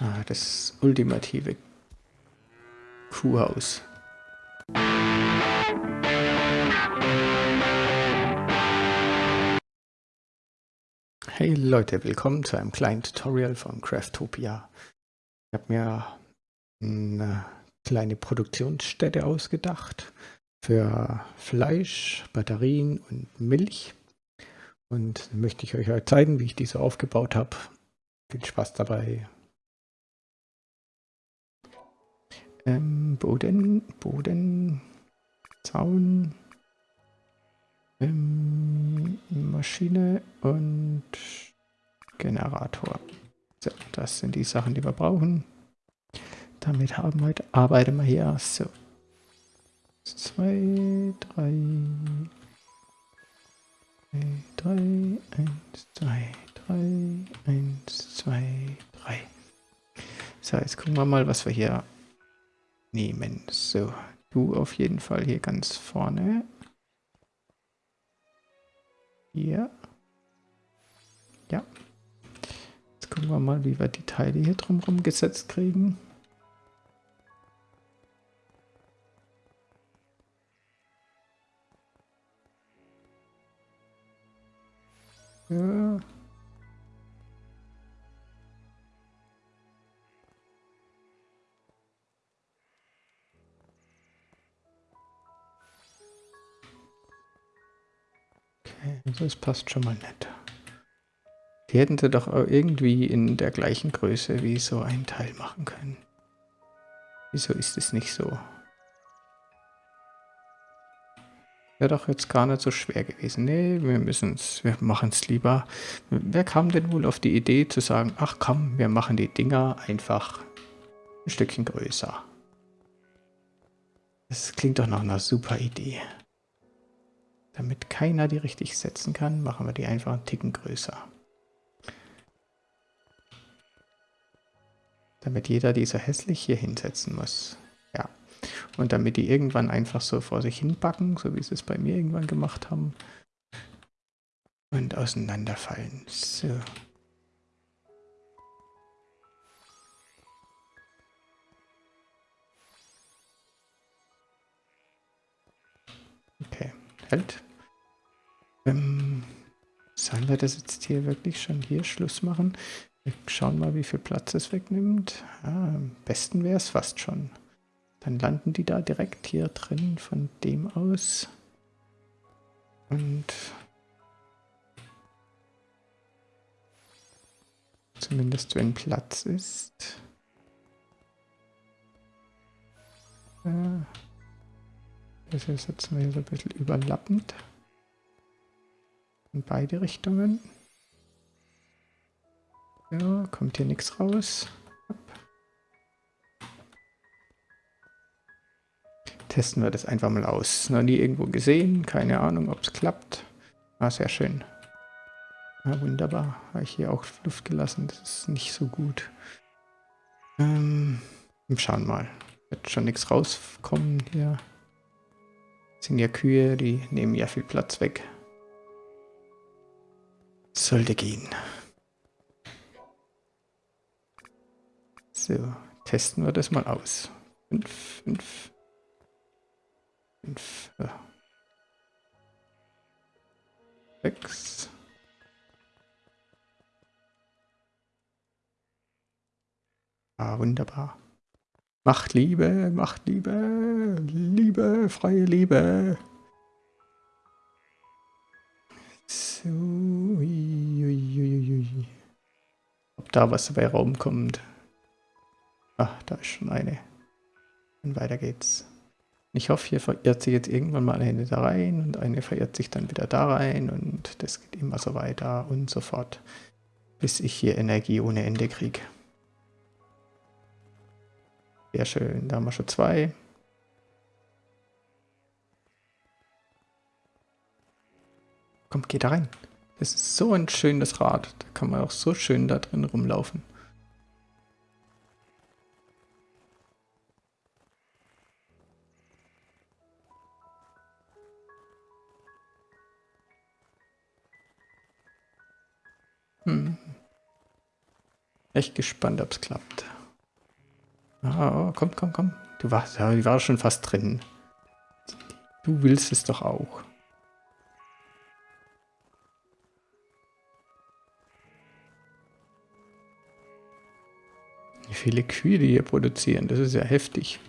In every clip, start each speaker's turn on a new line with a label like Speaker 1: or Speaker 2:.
Speaker 1: Ah, das ultimative Kuhhaus. Hey Leute, willkommen zu einem kleinen Tutorial von Craftopia. Ich habe mir eine kleine Produktionsstätte ausgedacht für Fleisch, Batterien und Milch. Und möchte ich euch heute zeigen, wie ich diese aufgebaut habe. Viel Spaß dabei. Ähm, Boden, Boden, Zaun, ähm, Maschine und Generator. So, das sind die Sachen, die wir brauchen. Damit haben wir, arbeiten wir hier. So. Zwei, drei, drei, eins, zwei, drei, eins, zwei, drei. So, jetzt gucken wir mal, was wir hier nehmen. So, du auf jeden Fall hier ganz vorne. Hier. Ja. Jetzt gucken wir mal, wie wir die Teile hier drumherum gesetzt kriegen. Also es passt schon mal nett. Die hätten sie doch irgendwie in der gleichen Größe wie so ein Teil machen können. Wieso ist es nicht so? Wäre doch jetzt gar nicht so schwer gewesen. Nee, wir müssen es, wir machen es lieber. Wer kam denn wohl auf die Idee zu sagen, ach komm, wir machen die Dinger einfach ein Stückchen größer. Das klingt doch nach einer super Idee. Damit keiner die richtig setzen kann, machen wir die einfach einen Ticken größer. Damit jeder dieser hässlich hier hinsetzen muss. Ja. Und damit die irgendwann einfach so vor sich hin backen, so wie sie es bei mir irgendwann gemacht haben. Und auseinanderfallen. So. Okay, halt. Ähm, sollen wir das jetzt hier wirklich schon hier Schluss machen? Wir schauen mal, wie viel Platz es wegnimmt. Ah, am besten wäre es fast schon. Dann landen die da direkt hier drin von dem aus. Und zumindest wenn Platz ist. Äh, das ist jetzt mal so ein bisschen überlappend. In beide Richtungen. Ja, kommt hier nichts raus. Testen wir das einfach mal aus. Noch nie irgendwo gesehen, keine Ahnung, ob es klappt. Ah, sehr schön. Ja, wunderbar. Habe ich hier auch Luft gelassen. Das ist nicht so gut. Ähm, schauen mal. Wird schon nichts rauskommen hier. Das sind ja Kühe, die nehmen ja viel Platz weg. Sollte gehen. So, testen wir das mal aus. 5, 5, 5, 6. Ah, wunderbar. Macht Liebe, macht Liebe, Liebe, freie Liebe. So, da was dabei rumkommt. Ach, da ist schon eine. Und weiter geht's. Ich hoffe, hier verirrt sich jetzt irgendwann mal eine da rein und eine verirrt sich dann wieder da rein und das geht immer so weiter und so fort, bis ich hier Energie ohne Ende kriege. Sehr schön, da haben wir schon zwei. Komm, geh da rein. Das ist so ein schönes Rad. Da kann man auch so schön da drin rumlaufen. Hm. Echt gespannt, ob es klappt. Ah, oh, komm, komm, komm. Du warst, ja, die war schon fast drin. Du willst es doch auch. Viele Kühe die hier produzieren, das ist ja heftig.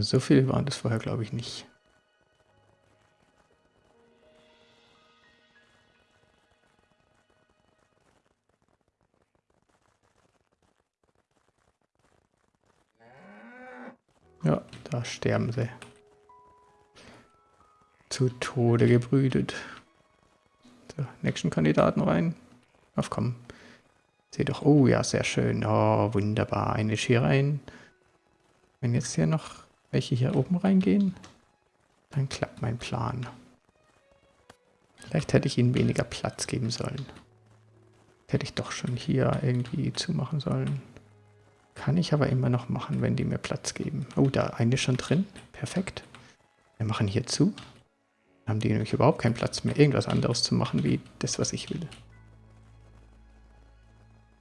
Speaker 1: So viele waren das vorher, glaube ich, nicht. Ja, da sterben sie. Zu Tode gebrütet. So, nächsten Kandidaten rein. Auf komm. Seht doch. Oh ja, sehr schön. Oh, wunderbar. Eine Ski rein. Wenn jetzt hier noch welche hier oben reingehen, dann klappt mein Plan. Vielleicht hätte ich ihnen weniger Platz geben sollen. Hätte ich doch schon hier irgendwie zumachen sollen. Kann ich aber immer noch machen, wenn die mir Platz geben. Oh, da eine schon drin. Perfekt. Wir machen hier zu. Haben die nämlich überhaupt keinen Platz mehr, irgendwas anderes zu machen, wie das, was ich will.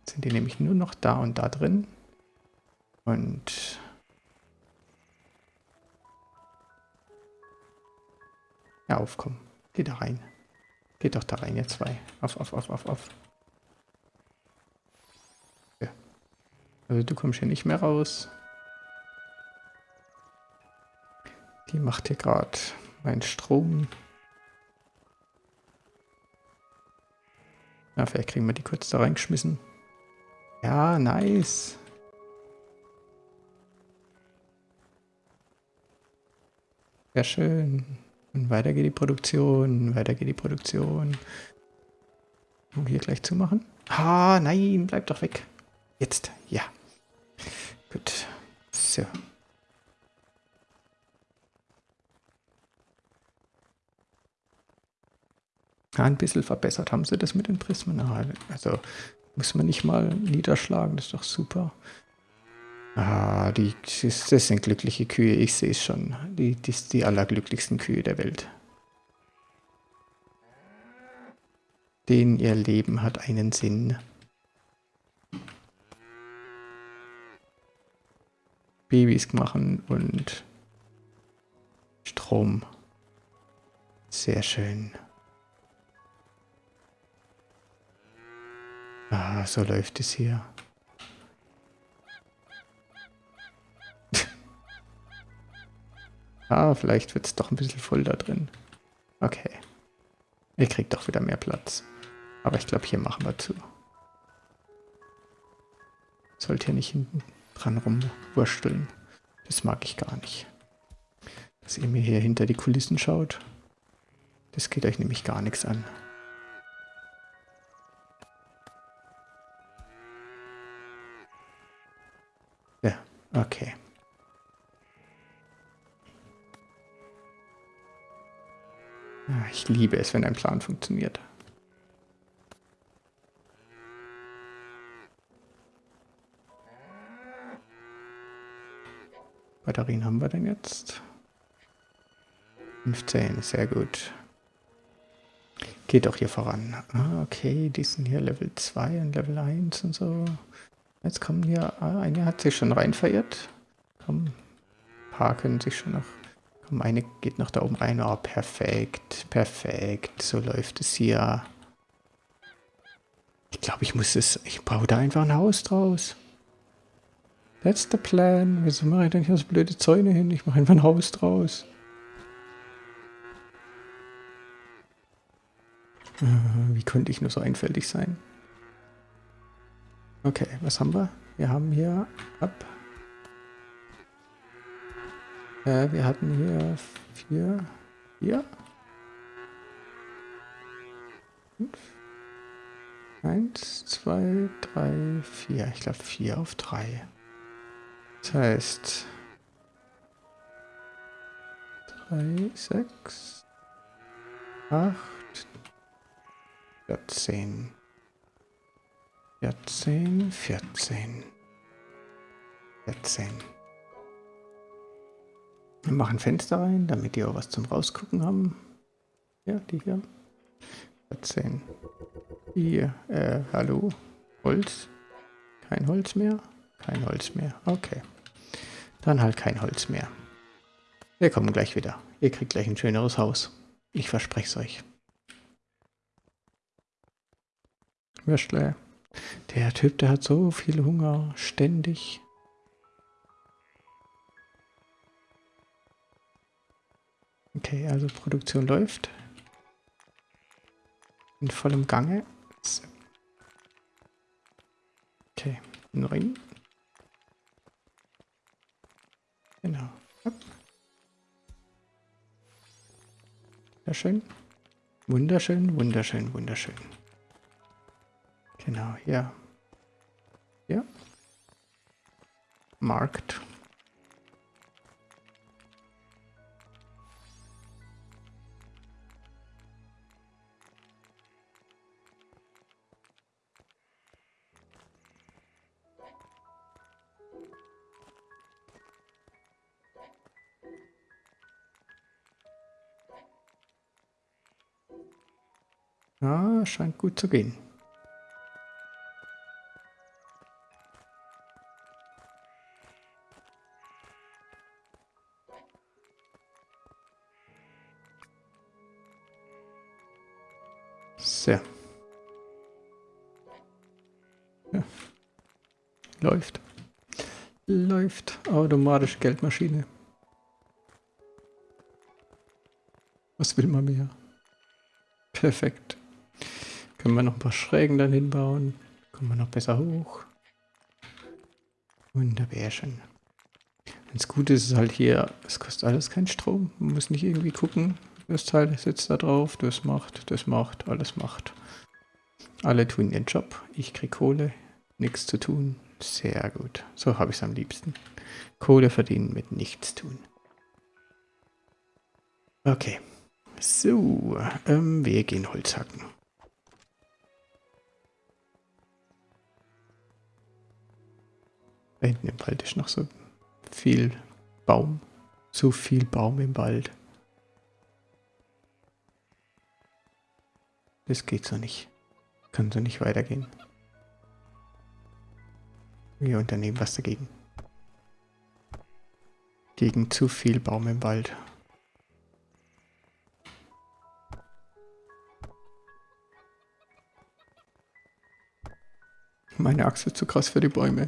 Speaker 1: Sind die nämlich nur noch da und da drin. Und... Ja, aufkommen. Geh da rein. Geht doch da rein, ihr zwei. Auf, auf, auf, auf, auf. Also du kommst hier nicht mehr raus. Die macht hier gerade meinen Strom. Ja, vielleicht kriegen wir die kurz da reingeschmissen. Ja, nice. Sehr schön. Und weiter geht die Produktion, weiter geht die Produktion. Und hier gleich zumachen. Ah, nein, bleib doch weg. Jetzt, ja. Gut. So. Ja, ein bisschen verbessert haben sie das mit den Prismen. Also muss man nicht mal niederschlagen, das ist doch super. Ah, die, das sind glückliche Kühe, ich sehe es schon. Die, die, die allerglücklichsten Kühe der Welt. Denen ihr Leben hat einen Sinn. Babys machen und Strom. Sehr schön. Ah, so läuft es hier. ah, vielleicht wird es doch ein bisschen voll da drin. Okay. Ihr kriegt doch wieder mehr Platz. Aber ich glaube, hier machen wir zu. Sollte hier nicht hinten dran rumwursteln. Das mag ich gar nicht. Dass ihr mir hier hinter die Kulissen schaut. Das geht euch nämlich gar nichts an. Okay. Ich liebe es, wenn ein Plan funktioniert. Batterien haben wir denn jetzt? 15, sehr gut. Geht auch hier voran. Ah, okay, die sind hier Level 2 und Level 1 und so. Jetzt kommen hier, ah, eine hat sich schon rein verirrt. Komm, ein paar können sich schon noch... Komm, eine geht noch da oben rein. Oh, perfekt, perfekt. So läuft es hier. Ich glaube, ich muss es... Ich baue da einfach ein Haus draus. That's the plan. Wieso mache ich denn hier so blöde Zäune hin? Ich mache einfach ein Haus draus. Äh, wie könnte ich nur so einfältig sein? Okay, was haben wir? Wir haben hier ab. Äh, wir hatten hier vier, vier, fünf, eins, zwei, drei, vier. Ich glaube vier auf drei. Das heißt 3, 6, 8, 14, 14, 14, 14. Wir machen Fenster rein, damit die auch was zum Rausgucken haben. Ja, die hier. 14. Hier, äh, hallo. Holz. Kein Holz mehr. Kein Holz mehr. Okay. Dann halt kein Holz mehr. Wir kommen gleich wieder. Ihr kriegt gleich ein schöneres Haus. Ich verspreche es euch. Würstle. Der Typ, der hat so viel Hunger. Ständig. Okay, also Produktion läuft. In vollem Gange. Okay, neun. Genau. Sehr schön. Wunderschön, wunderschön, wunderschön. Genau, hier. Ja. Markt. Ja, scheint gut zu gehen. So. Ja. Läuft. Läuft. Automatische Geldmaschine. Was will man mehr? Perfekt. Können wir noch ein paar Schrägen dann hinbauen. Kommen wir noch besser hoch. Wunderbärchen. Das Gute ist halt hier, es kostet alles keinen Strom. Man muss nicht irgendwie gucken, das Teil sitzt da drauf, das macht, das macht, alles macht. Alle tun ihren Job. Ich krieg Kohle, nichts zu tun. Sehr gut. So habe ich es am liebsten. Kohle verdienen mit nichts tun. Okay. So, ähm, wir gehen Holz hacken. Da hinten im Wald ist noch so viel Baum. So viel Baum im Wald. Das geht so nicht. Kann so nicht weitergehen. Wir unternehmen was dagegen. Gegen zu viel Baum im Wald. Meine Achse ist zu krass für die Bäume.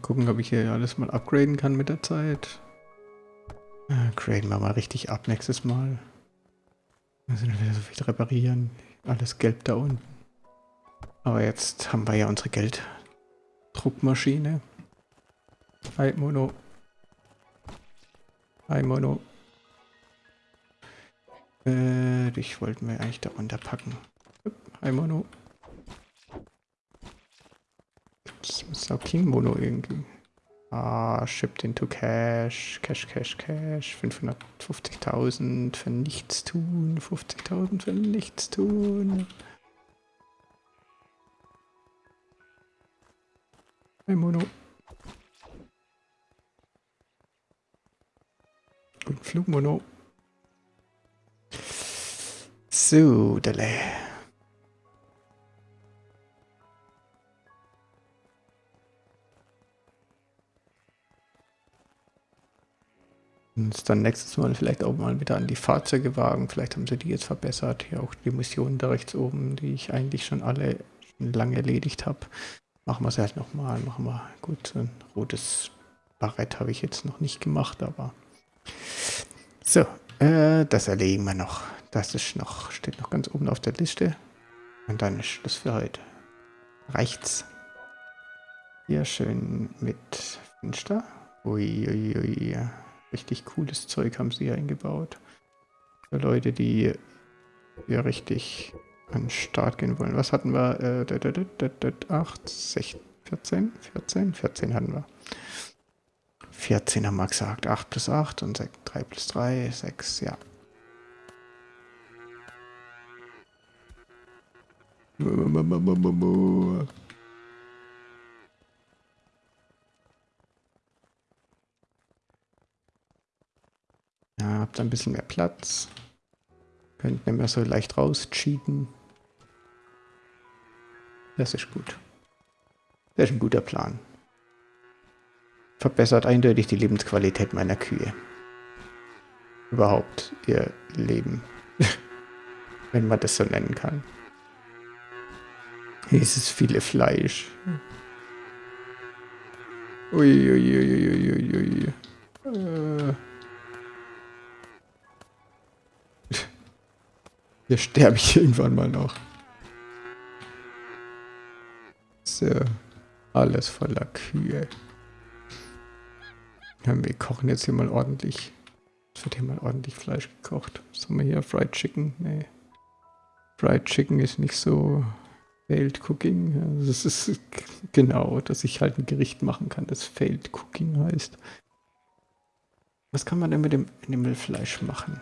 Speaker 1: Mal gucken, ob ich hier alles mal upgraden kann mit der Zeit. Äh, graden wir mal richtig ab nächstes Mal. Müssen wir wieder so viel reparieren. Alles gelb da unten. Aber jetzt haben wir ja unsere Gelddruckmaschine. Hi Mono. Hi Mono. Äh, dich wollten wir eigentlich da runterpacken. Hi Mono. Sau King Mono irgendwie. Ah, shipped into cash, cash, cash, cash, 550.000 für nichts tun, 50.000 für nichts tun. Ein Mono. Und Flugmono. So, Dele. Uns dann nächstes Mal vielleicht auch mal wieder an die Fahrzeuge wagen. Vielleicht haben sie die jetzt verbessert. Hier auch die Missionen da rechts oben, die ich eigentlich schon alle lange erledigt habe. Machen wir es halt nochmal. Machen wir gut. Ein rotes Barett habe ich jetzt noch nicht gemacht, aber so, äh, das erledigen wir noch. Das ist noch, steht noch ganz oben auf der Liste. Und dann ist Schluss für heute. Reicht's. Hier schön mit Fenster. Uiuiui. Ui, ui. Richtig cooles Zeug haben sie eingebaut. Für Leute, die hier richtig an den Start gehen wollen. Was hatten wir? Äh, 8, 16, 14? 14? 14 hatten wir. 14 haben wir gesagt. 8 plus 8 und 6, 3 plus 3, 6, ja. Habt ein bisschen mehr Platz. Könnt nicht mehr so leicht rauscheaten. Das ist gut. Das ist ein guter Plan. Verbessert eindeutig die Lebensqualität meiner Kühe. Überhaupt ihr Leben. Wenn man das so nennen kann. Dieses viele Fleisch. Uiuiuiuiui. Ui, ui, ui, äh. Hier sterbe ich irgendwann mal noch. So. Alles voller Kühe. Ja, wir kochen jetzt hier mal ordentlich. Es wird hier mal ordentlich Fleisch gekocht. Was haben wir hier? Fried Chicken? Nee. Fried Chicken ist nicht so Failed Cooking. Das ist genau, dass ich halt ein Gericht machen kann, das Failed Cooking heißt. Was kann man denn mit dem Animalfleisch machen?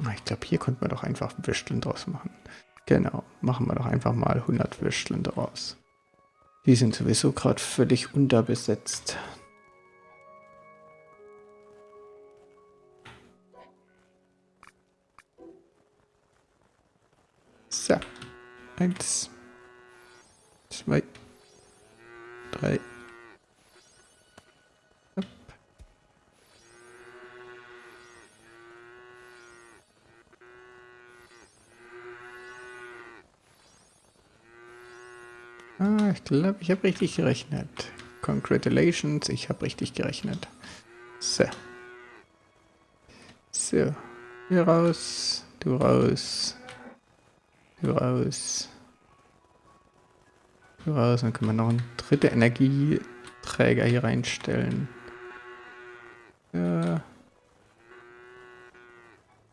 Speaker 1: Ich glaube, hier könnte man doch einfach Würsteln draus machen. Genau, machen wir doch einfach mal 100 Würsteln draus. Die sind sowieso gerade völlig unterbesetzt. So. Eins. Zwei. Drei. Ah, ich glaube, ich habe richtig gerechnet. Congratulations, ich habe richtig gerechnet. So. So. Hier raus, du raus, du raus, du raus. Dann können wir noch einen dritten Energieträger hier reinstellen. Ja.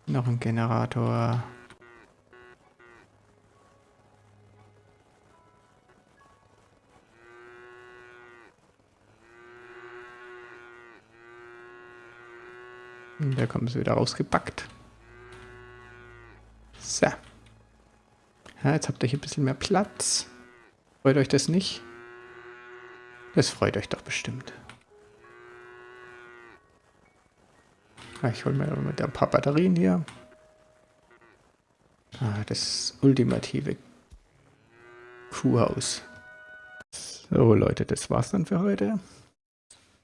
Speaker 1: Noch ein Generator. Da kommen sie wieder rausgepackt. So. Ja, jetzt habt ihr hier ein bisschen mehr Platz. Freut euch das nicht? Das freut euch doch bestimmt. Ja, ich hole mir mit ein paar Batterien hier. Ah, das ultimative Kuhhaus. So Leute, das war's dann für heute.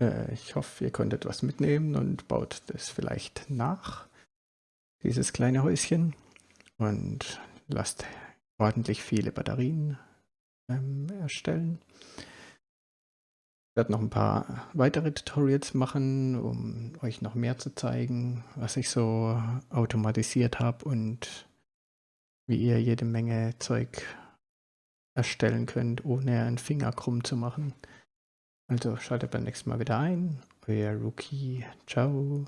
Speaker 1: Äh, ich hoffe, ihr konntet was mitnehmen und baut das vielleicht nach, dieses kleine Häuschen. Und lasst ordentlich viele Batterien ähm, erstellen. Ich werde noch ein paar weitere Tutorials machen, um euch noch mehr zu zeigen, was ich so automatisiert habe und wie ihr jede Menge Zeug erstellen könnt, ohne einen Finger krumm zu machen. Also schaltet beim nächsten Mal wieder ein. Euer Rookie. Ciao.